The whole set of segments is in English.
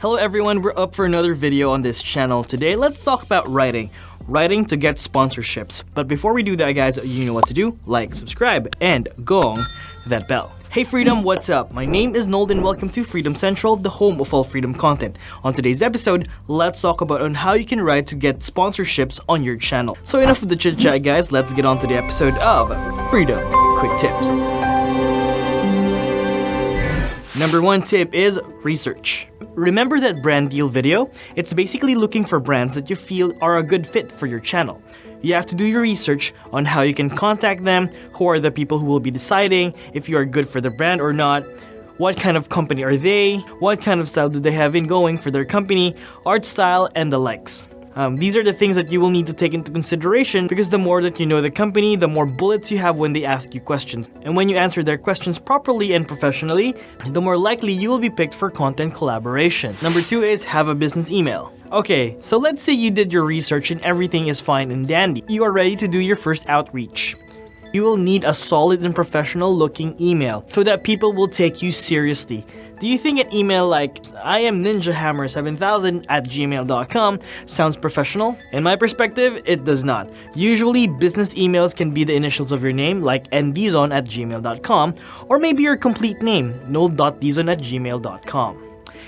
Hello everyone, we're up for another video on this channel. Today, let's talk about writing. Writing to get sponsorships. But before we do that guys, you know what to do. Like, subscribe, and gong that bell. Hey Freedom, what's up? My name is Noel and welcome to Freedom Central, the home of all freedom content. On today's episode, let's talk about on how you can write to get sponsorships on your channel. So enough of the chit chat guys, let's get on to the episode of Freedom Quick Tips. Number one tip is research. Remember that brand deal video? It's basically looking for brands that you feel are a good fit for your channel. You have to do your research on how you can contact them, who are the people who will be deciding if you are good for the brand or not, what kind of company are they, what kind of style do they have in going for their company, art style, and the likes. Um, these are the things that you will need to take into consideration because the more that you know the company, the more bullets you have when they ask you questions. And when you answer their questions properly and professionally, the more likely you will be picked for content collaboration. Number two is have a business email. Okay, so let's say you did your research and everything is fine and dandy. You are ready to do your first outreach you will need a solid and professional looking email so that people will take you seriously. Do you think an email like I am ninjahammer7000 at gmail.com sounds professional? In my perspective, it does not. Usually, business emails can be the initials of your name like nbzon at gmail.com or maybe your complete name, noel.dizon at gmail.com.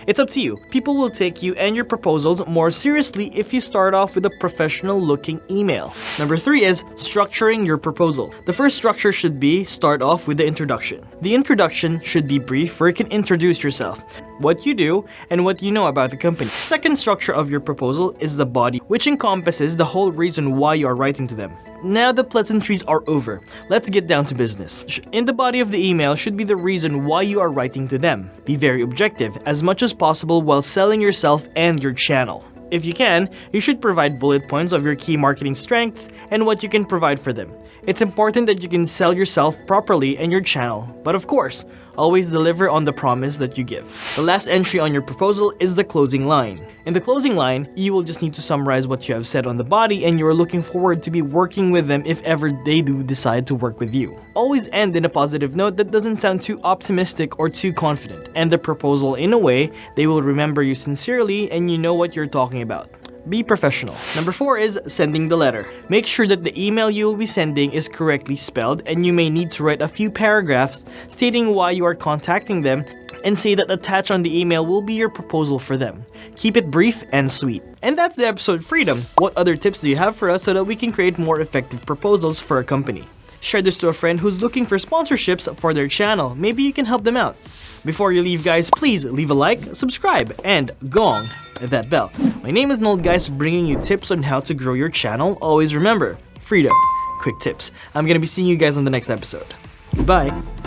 It's up to you. People will take you and your proposals more seriously if you start off with a professional looking email. Number three is structuring your proposal. The first structure should be start off with the introduction. The introduction should be brief where you can introduce yourself, what you do, and what you know about the company. Second structure of your proposal is the body, which encompasses the whole reason why you are writing to them. Now the pleasantries are over. Let's get down to business. In the body of the email should be the reason why you are writing to them. Be very objective, as much as possible while selling yourself and your channel. If you can, you should provide bullet points of your key marketing strengths and what you can provide for them. It's important that you can sell yourself properly and your channel, but of course, always deliver on the promise that you give. The last entry on your proposal is the closing line. In the closing line, you will just need to summarize what you have said on the body and you are looking forward to be working with them if ever they do decide to work with you. Always end in a positive note that doesn't sound too optimistic or too confident. End the proposal in a way they will remember you sincerely and you know what you're talking about. Be professional. Number 4 is sending the letter. Make sure that the email you will be sending is correctly spelled and you may need to write a few paragraphs stating why you are contacting them and say that attached on the email will be your proposal for them. Keep it brief and sweet. And that's the episode Freedom. What other tips do you have for us so that we can create more effective proposals for a company? Share this to a friend who's looking for sponsorships for their channel. Maybe you can help them out. Before you leave guys, please leave a like, subscribe, and gong that bell. My name is Noel guys, bringing you tips on how to grow your channel. Always remember, freedom, quick tips. I'm gonna be seeing you guys on the next episode. Goodbye.